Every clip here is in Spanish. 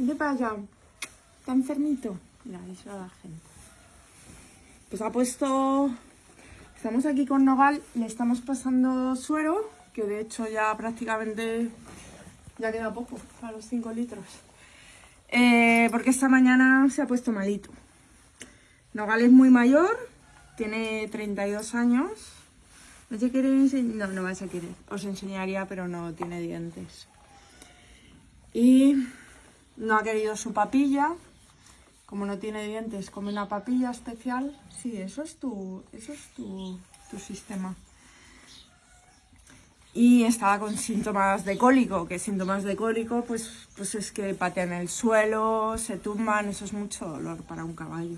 ¿Qué te pasa? ¿Está enfermito? Mira, eso a la gente. Pues ha puesto... Estamos aquí con Nogal, le estamos pasando suero, que de hecho ya prácticamente ya queda poco para los 5 litros. Eh, porque esta mañana se ha puesto malito. Nogal es muy mayor, tiene 32 años. ¿No se quiere enseñar? No, no vas a querer. Os enseñaría, pero no tiene dientes. Y no ha querido su papilla. Como no tiene dientes, come una papilla especial. Sí, eso es tu, eso es tu, tu sistema. Y estaba con síntomas de cólico, que síntomas de cólico pues, pues es que patean el suelo, se tumban, eso es mucho dolor para un caballo.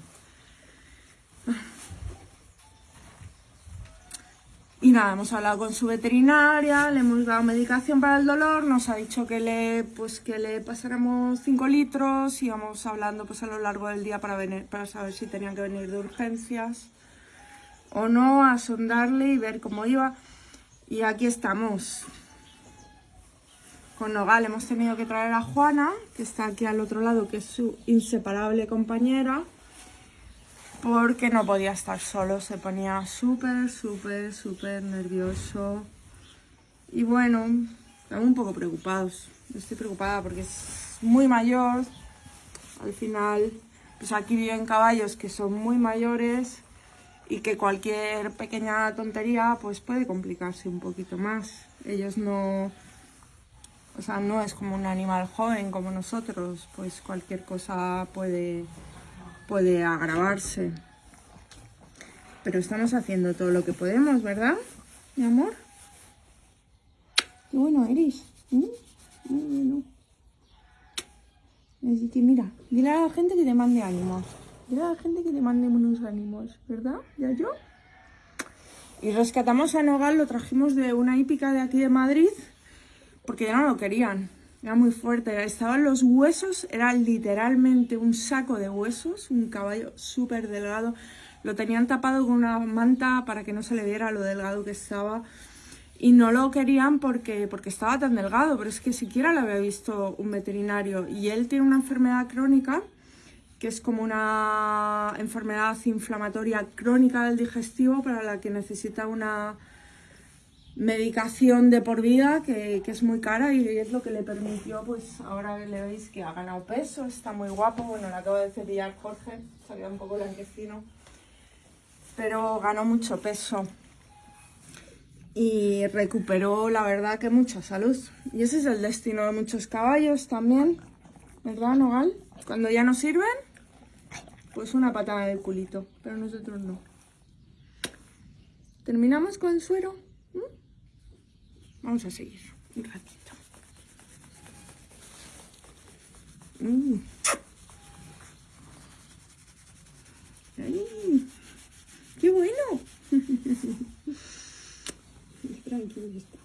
Y nada, hemos hablado con su veterinaria, le hemos dado medicación para el dolor, nos ha dicho que le, pues, que le pasáramos 5 litros y vamos hablando pues, a lo largo del día para, venir, para saber si tenían que venir de urgencias o no, a sondarle y ver cómo iba. Y aquí estamos. Con Nogal hemos tenido que traer a Juana, que está aquí al otro lado, que es su inseparable compañera porque no podía estar solo, se ponía súper, súper, súper nervioso. Y bueno, estamos un poco preocupados. Estoy preocupada porque es muy mayor. Al final, pues aquí viven caballos que son muy mayores y que cualquier pequeña tontería pues puede complicarse un poquito más. Ellos no... O sea, no es como un animal joven como nosotros, pues cualquier cosa puede puede agravarse. Pero estamos haciendo todo lo que podemos, ¿verdad, mi amor? Qué bueno eres. Muy mira, dile a la gente que te mande ánimos. Dile a la gente que te mande unos ánimos, ¿verdad? ¿Ya yo? Y rescatamos a Nogal, lo trajimos de una hípica de aquí de Madrid, porque ya no lo querían. Era muy fuerte, estaban los huesos, era literalmente un saco de huesos, un caballo súper delgado. Lo tenían tapado con una manta para que no se le viera lo delgado que estaba. Y no lo querían porque, porque estaba tan delgado, pero es que siquiera lo había visto un veterinario. Y él tiene una enfermedad crónica, que es como una enfermedad inflamatoria crónica del digestivo para la que necesita una medicación de por vida que, es muy cara y es lo que le permitió, pues ahora le veis que ha ganado peso, está muy guapo, bueno, le acabo de cepillar Jorge, salió un poco blanquecino, pero ganó mucho peso y recuperó, la verdad, que mucha salud. Y ese es el destino de muchos caballos también, ¿verdad, Nogal? Cuando ya no sirven, pues una patada del culito, pero nosotros no. ¿Terminamos con el suero? Vamos a seguir un ratito. Mm. ¡Ay! ¡Qué bueno! Tranquilo está.